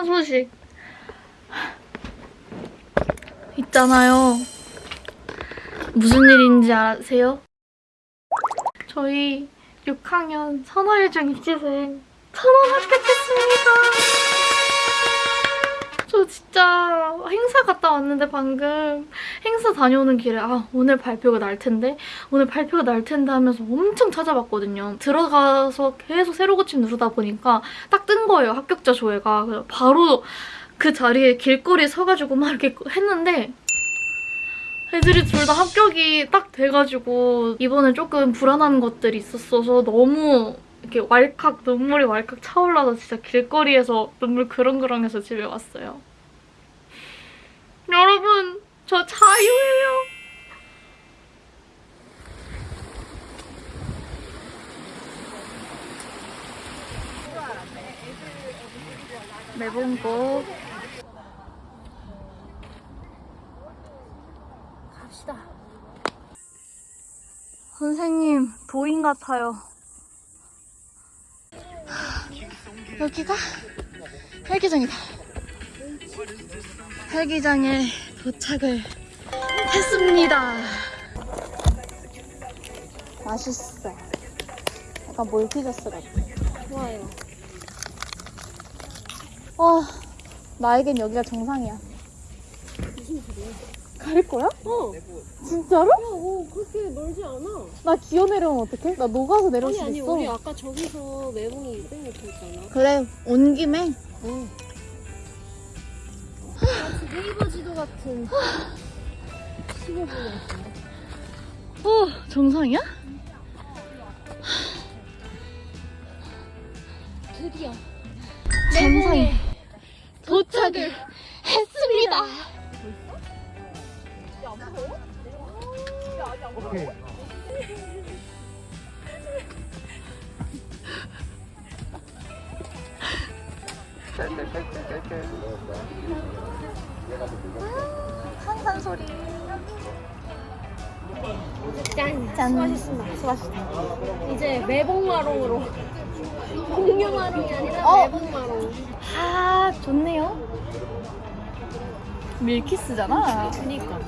신난 소식 있잖아요. 무슨 일인지 아세요? 저희 6학년 선호일중 입시생 천원 합격했습니다. 저 진짜 행사 갔다 왔는데 방금 행사 다녀오는 길에 아 오늘 발표가 날 텐데 오늘 발표가 날 텐데 하면서 엄청 찾아봤거든요. 들어가서 계속 새로 고침 누르다 보니까 딱 뜬 거예요 합격자 조회가. 바로 그 자리에 길거리에 서가지고 막 이렇게 했는데 애들이 둘 다 합격이 딱 돼가지고 이번에 조금 불안한 것들이 있었어서 너무 이렇게 왈칵 눈물이 왈칵 차올라서 진짜 길거리에서 눈물 그렁그렁해서 집에 왔어요. 여러분 저 자유예요. 매봉고 갑시다. 선생님 도인 같아요. 여기가 헬기장이다. 헬기장에 도착을 했습니다. 맛있어. 약간 몰티저스 같아. 좋아요. 어, 나에겐 여기가 정상이야. 갈 거야? 어. 진짜로? 야, 어, 그렇게 멀지 않아. 나 기어 내려오면 어떡해? 나 녹아서 내려올 아니, 수 아니, 있어. 우리 아까 저기서 매봉이 200m 있잖아. 그래, 온 김에. 응. 마치 네이버 지도 같은 15분이었어. 어, 정상이야? 드디어 정상에 도착을 했습니다. 항상 짠! 짠. 수고하셨습니다. 수고하셨다. 이제 매봉마롱으로. 공룡마롱이 아니라 어. 매봉마롱. 아, 좋네요. 밀키스잖아. 그니까.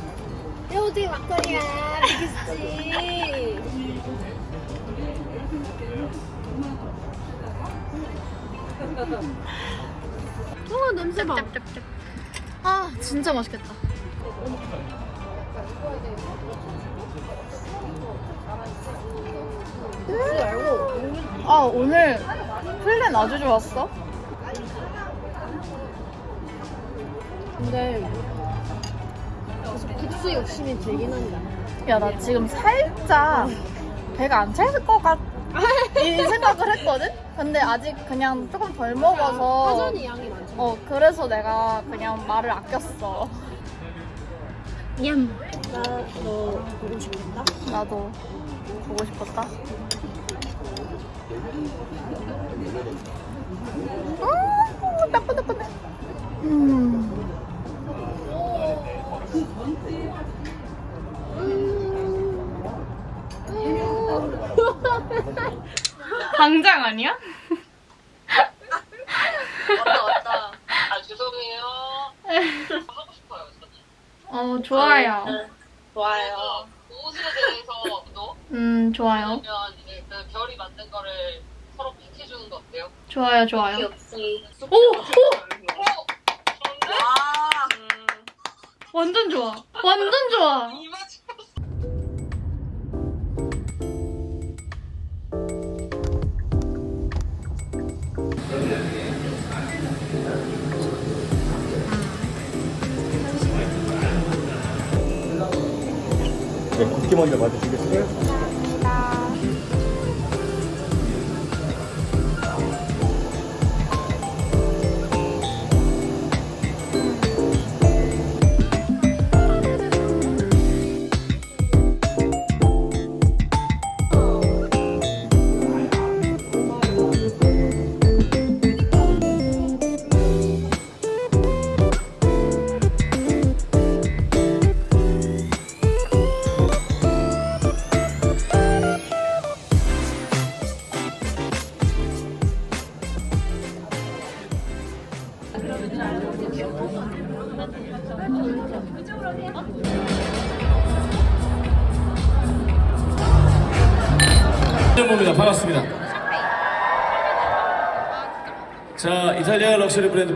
야, 어떻게 막걸리야. 비기스지. 어, 냄새 봐. 아, 진짜 맛있겠다. 아, 오늘 플랜 아주 좋았어. 근데 계속 국수 욕심이 들긴 한다. 야, 나 지금 살짝 배가 안 찰 것 같, 이 생각을 했거든? 근데 아직 그냥 조금 덜 먹어서. 사전이 양이 많죠. 어, 그래서 내가 그냥 말을 아꼈어. 냠. 나너 보고 싶겠다. 나도 보고 싶었다. 음, 따끈따끈해. 음. 당장 아니야? 왔다 왔다. 아 죄송해요. 하고 싶어요. 저는. 어, 좋아요. 좋아요. 옷에 대해서 또 음, 좋아요. 그러면 이제 그 별이 만든 거를 서로 픽해주는 거 어때요? 좋아요, 좋아요. 없이. 오! 오! 네, 국기 먼저 맞으시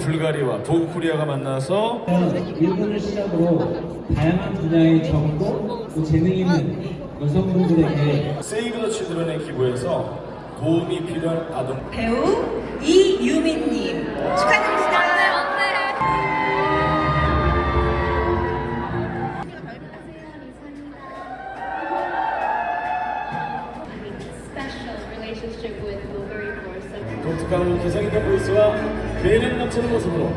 불가리와 보그코리아가 만나서 일본을 시작으로 다양한 분야의 정보, 또 재능 있는 여성분들에게 세이브 더 치드런에 기부해서 도움이 필요한 아동 배우 이유민님 축하드립니다. 독특한 기성 있는 보이스와 매력 넘치는 모습으로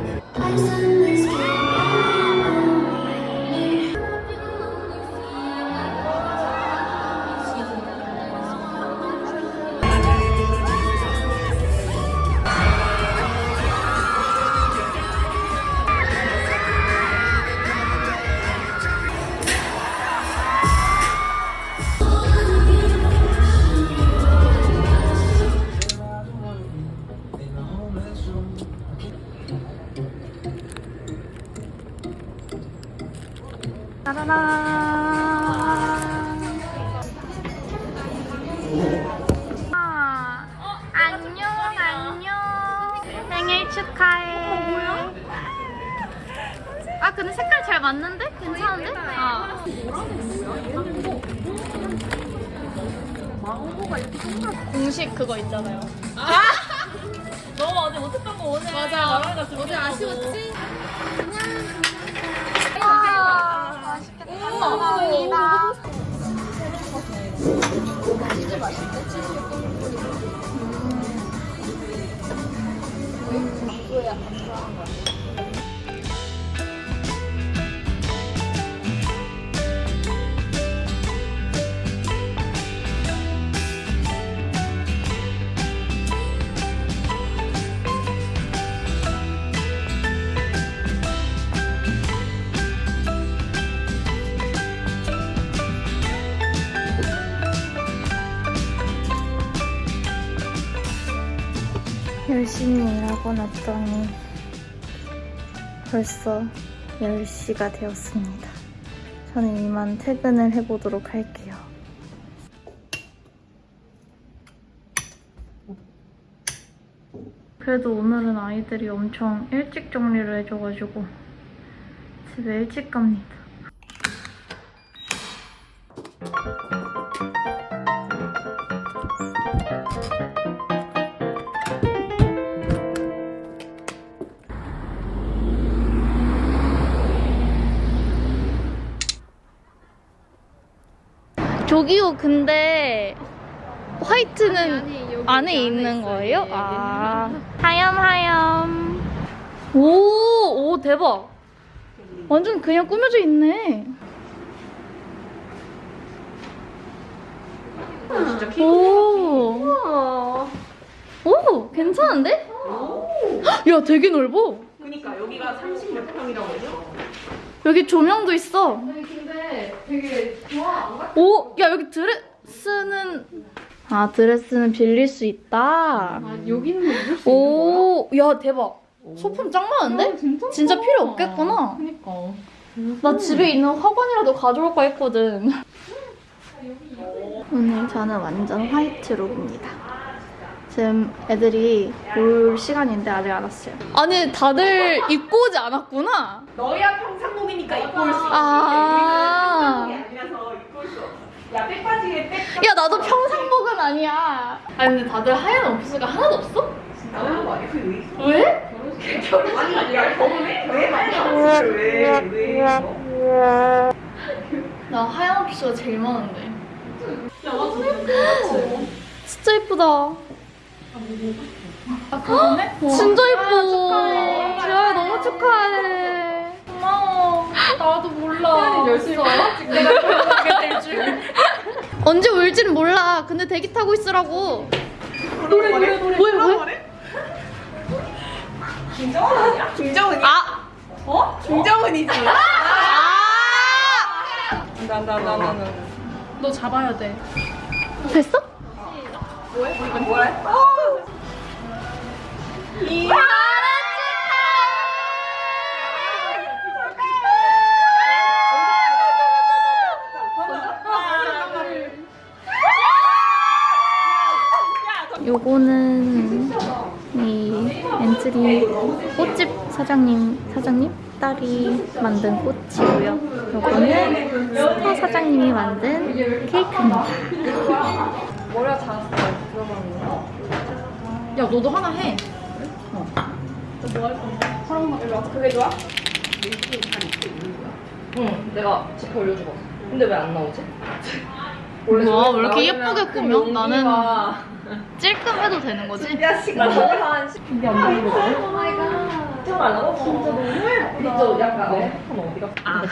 어제 아쉬웠지? 열심히 일하고 났더니 벌써 10시가 되었습니다. 저는 이만 퇴근을 해보도록 할게요. 그래도 오늘은 아이들이 엄청 일찍 정리를 해줘가지고 집에 일찍 갑니다. 저기요 근데 화이트는 안에 있는 거예요? 아 하염 하염 오, 오 대박 완전 그냥 꾸며져 있네 오. 오, 괜찮은데? 야, 되게 넓어. 그러니까 여기가 30몇 평이라고 했죠? 여기 조명도 있어. 아니 근데 되게 좋아. 오, 야 여기 드레스는 아 드레스는 빌릴 수 있다. 아 여기는 빌릴 수 오, 야 대박. 소품 짱 많은데? 진짜, 필요 없겠구나. 그니까. 나 집에 있는 화관이라도 가져올까 했거든. 오늘 저는 완전 화이트 룩입니다. 지금 애들이 올 시간인데 아직 안 왔어요. 아니 다들 입고 오지 않았구나. 너야 평상복이니까 입고 올 수 있지. 아. 평상복이 아니라서 입고 올 수 없어. 야 백바지에 백 야 나도 평상복은 아니야. 아니 근데 다들 하얀 옷수가 하나도 없어? 거 아니야? 그게 왜? 왜? 아니 야 경험해? 왜 많이 왜? 왜? 뭐? 나 하얀 옷수가 제일 많은데. 야 완전 예뻐. 진짜 예쁘다. 아 그러네? 진짜 예뻐. 축하해. 지아야 너무 축하해. 고마워. 나도 몰라. 열심히 내가 그렇게 될 줄. 언제 올지는 몰라. 근데 대기 타고 있으라고. 노래 노래 노래. 뭐야 뭐야? 김정은 아니야? 김정은이? 아. 어? 김정은이지. 아! 나나나나나. 너 잡아야 돼. 됐어? 뭐야? 뭐 요거는 이 엔트리 꽃집 사장님 사장님 딸이 만든 꽃이고요. 요거는 스타 사장님이 만든 케이크입니다. 머리가 잘 들어가는 거. 야 너도 하나 해. 그게 좋아? 응, 내가 지퍼 올려주고. 근데 왜 안 나오지? 뭐야 왜 이렇게 예쁘게 나오려면 꾸며? 그 나는 찔끔해도 되는 거지? 야, 시간 한 10분 안 되거든? oh my god. 좀 말라고? 진짜 너무 예쁘다. 진짜 약간, 내 핸드폰 어디 갔어? 아.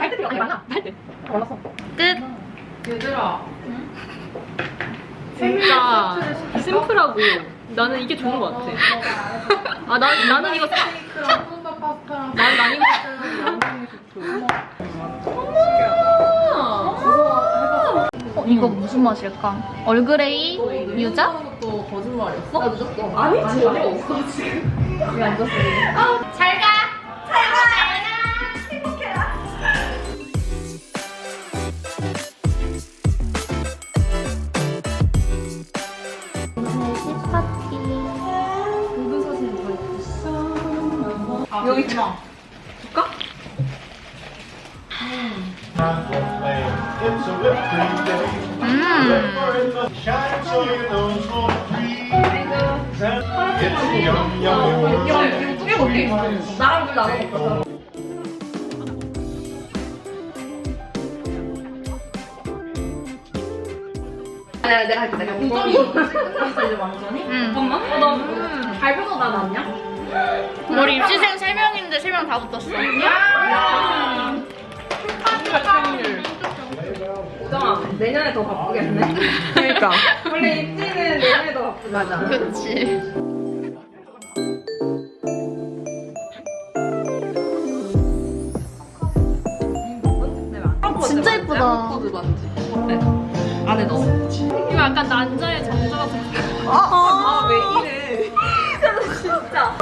할때 필요 없나? 할때. 몰랐어. 끝. 얘들아. 진짜 심플하고 나는 이게 좋은 것 같아. 아, 난, 나는 이거 사. 난, 난 이거 어, 이거 무슨 맛일까? 얼그레이 유자? 또 거짓말이었어? 나 늦었어. 아니, 전혀 없어, 지금. 왜 앉았어? 잘 가. 생일 여기 있잖아. Day. 음. 먹게 나랑 물 나눠 먹자. 내가 내가 할게 내가 이제 완전히 음. 잠깐만 너 발표도 나 났냐? 우리 입시생 3명인데 3명 다 붙었어. 오정아 내년에 더 바쁘겠네 그러니까 원래 입지는 내년에 더 바쁘지 맞아 그치. 진짜 예쁘다. 코드 반지 네. 안에 넣어 이거 약간 난자의 정자 같은 아왜 이래 진짜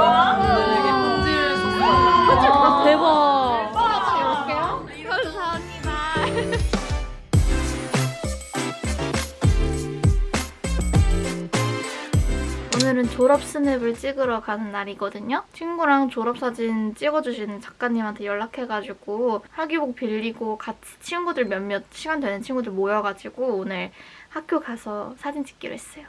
졸업 스냅을 찍으러 가는 날이거든요. 친구랑 졸업사진 찍어주시는 작가님한테 연락해가지고 학위복 빌리고 같이 친구들 몇몇 시간 되는 친구들 모여가지고 오늘 학교 가서 사진 찍기로 했어요.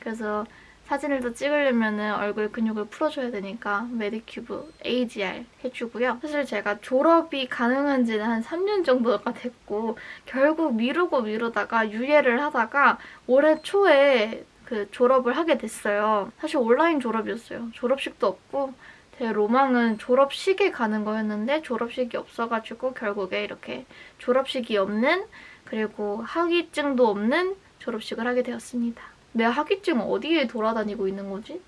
그래서 사진을 더 찍으려면 얼굴 근육을 풀어줘야 되니까 메디큐브 AGE-R 해주고요. 사실 제가 졸업이 가능한 지는 한 3년 정도가 됐고 결국 미루고 미루다가 유예를 하다가 올해 초에 그 졸업을 하게 됐어요. 사실 온라인 졸업이었어요. 졸업식도 없고 제 로망은 졸업식에 가는 거였는데 졸업식이 없어가지고 결국에 이렇게 졸업식이 없는 그리고 학위증도 없는 졸업식을 하게 되었습니다. 내 학위증 어디에 돌아다니고 있는 거지?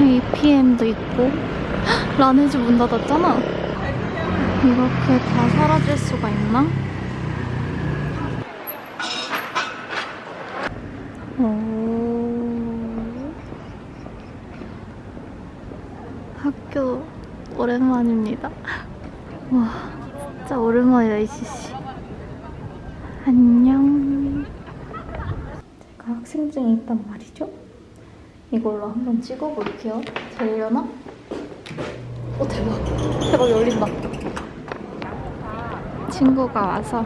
APM도 있고 라네즈 문 닫았잖아. 이렇게 다 사라질 수가 있나? 오. 학교 오랜만입니다. 와, 진짜 오랜만이다, 이씨씨. 안녕. 제가 학생증이 있단 말이죠? 이걸로 한번 찍어볼게요. 되려나? 오, 대박. 대박, 열린다. 친구가 와서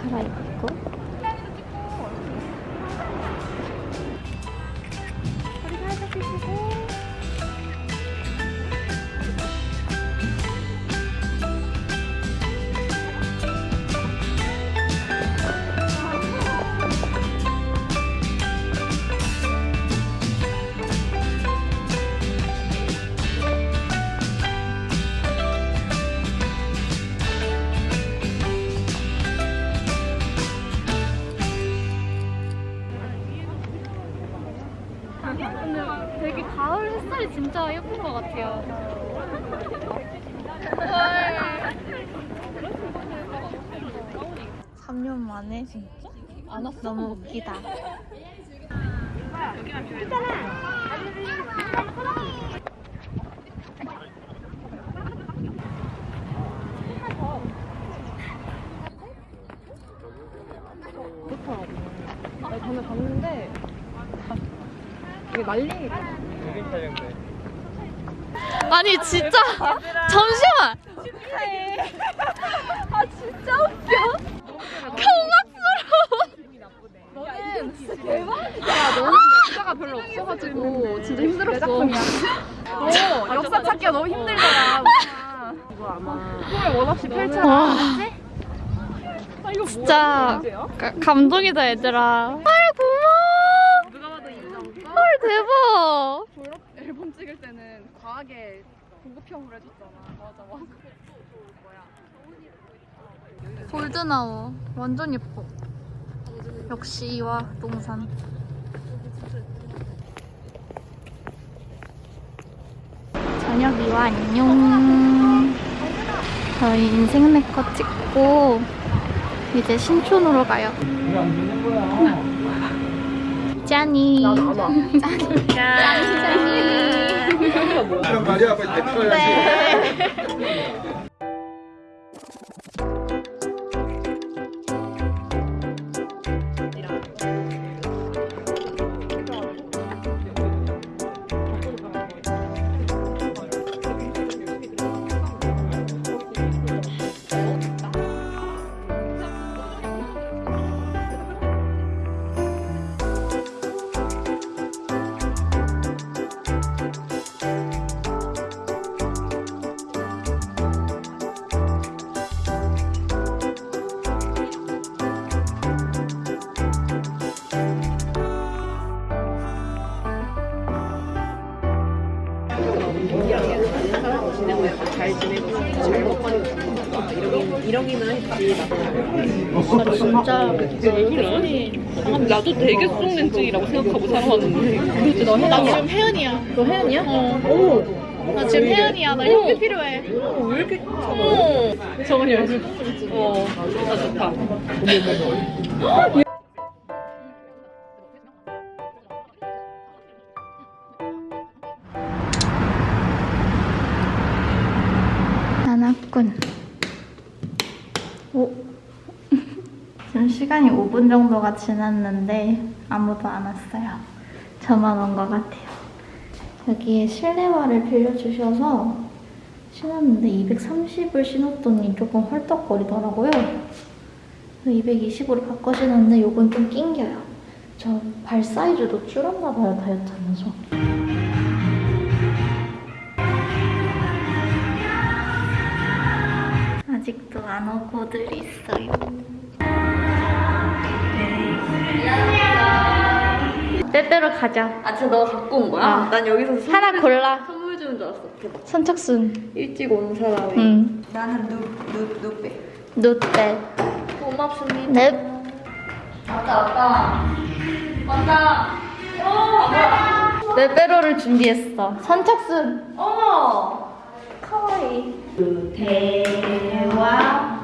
갈아입고 근데 되게 가을 햇살이 진짜 예쁜 것 같아요. 3년 만에 진짜? 안 왔어? 너무 웃기다. 많더라고. 나 전에 봤는데 난리. 아니 진짜 잠시만. 아 진짜 웃겨. 경악스러워. 너는 진짜 대박이야. 너는 역사가 별로 없어가지고 진짜 힘들었어. 어, 역사 찾기가 너무 힘들더라. 이거 아마 꿈을 원 없이 펼쳐. 와 아, 이거 진짜 가- 감동이다 얘들아. 아 고마워. 누가 봐도 인정. 헐 대박. 졸업 앨범 찍을 때는 과하게 고급형으로 해줬잖아. 맞아 맞아. 골드 나워. 완전 예뻐. 역시 이와 동산. 저녁 이와 안녕. 저희 인생 네컷 찍고 이제 신촌으로 가요. 왜안 되는 거야? 짠이. 그런 말이 야 빨리 내꺼야지 나도 되게 수동렌즈라고 생각하고 살아왔는데 그치 너나 지금 혜연이야. 너 혜연이야? 어. 오. 나 지금 혜연이야. 나 형이 필요해. 왜 이렇게 어. 정원이 요즘 어 좋다 좋다 5분 정도가 지났는데 아무도 안 왔어요. 저만 온 것 같아요. 여기에 실내화를 빌려주셔서 신었는데 230을 신었더니 조금 헐떡거리더라고요. 220으로 바꿔 신었는데 이건 좀 낑겨요. 저 발 사이즈도 줄었나 봐요, 다이어트 하면서. 아직도 안 오고들 있어요. 때때로 가자. 아 진짜 너가 갖고 온 거야? 아. 난 여기서 선- 하나 골라. 선물 주는 줄 알았어. 대박. 선착순. 일찍 온 사람이. 응. 나는 누 누 누빼. 누떼. 고맙습니다. 넵. 왔다 왔다. 왔다. 어. 빼빼로를 준비했어. 선착순. 어머. 카와이. 대와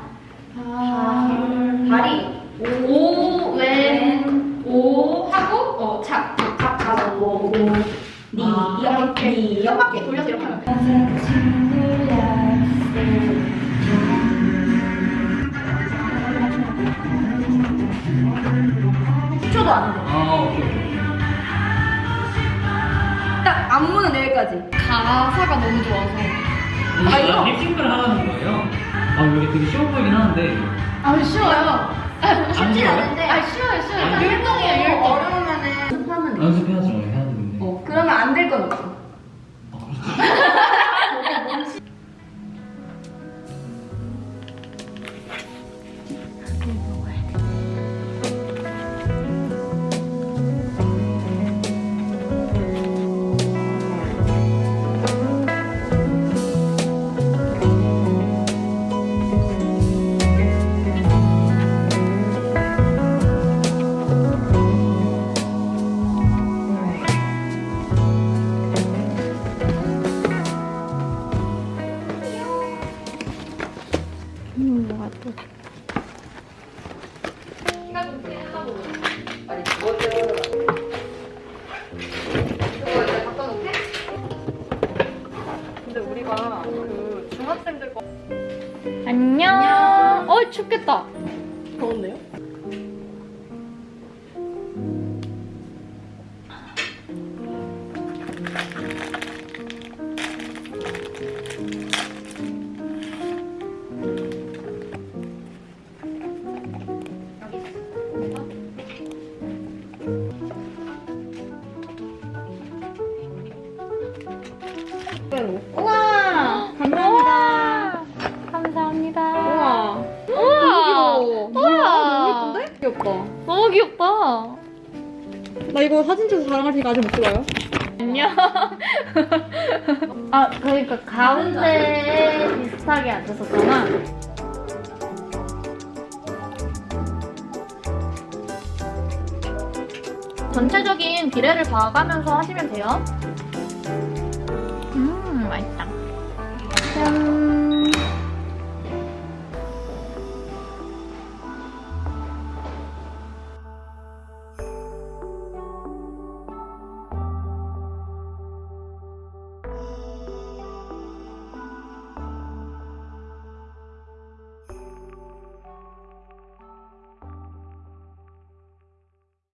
다리. 오, 왼, 오 하고 어, 착. 착 가서 오, 오. 니, 이렇게, 이렇게 돌려서 이렇게 하면 초도 안 돼. 아. 딱 안무는 내일까지. 가사가 너무 좋아서. 아 이거 립싱크를 하라는 거예요? 아 이게 되게 쉬워 보이긴 하는데 아, 쉬워요. 안 쉬워요? 아, 쉬워요, 쉬워요. 율동이에요, 율동. 어려우면은. 연습해야죠 해야 되는데. 어 그러면 안 될 건 없어. 안녕. 어, 춥겠다. 더운데요? 테니까 아직 못 찍어요. 안녕. 아, 그러니까 가운데 비슷하게 앉았었잖아. 전체적인 비례를 봐가면서 하시면 돼요. 음, 맛있다.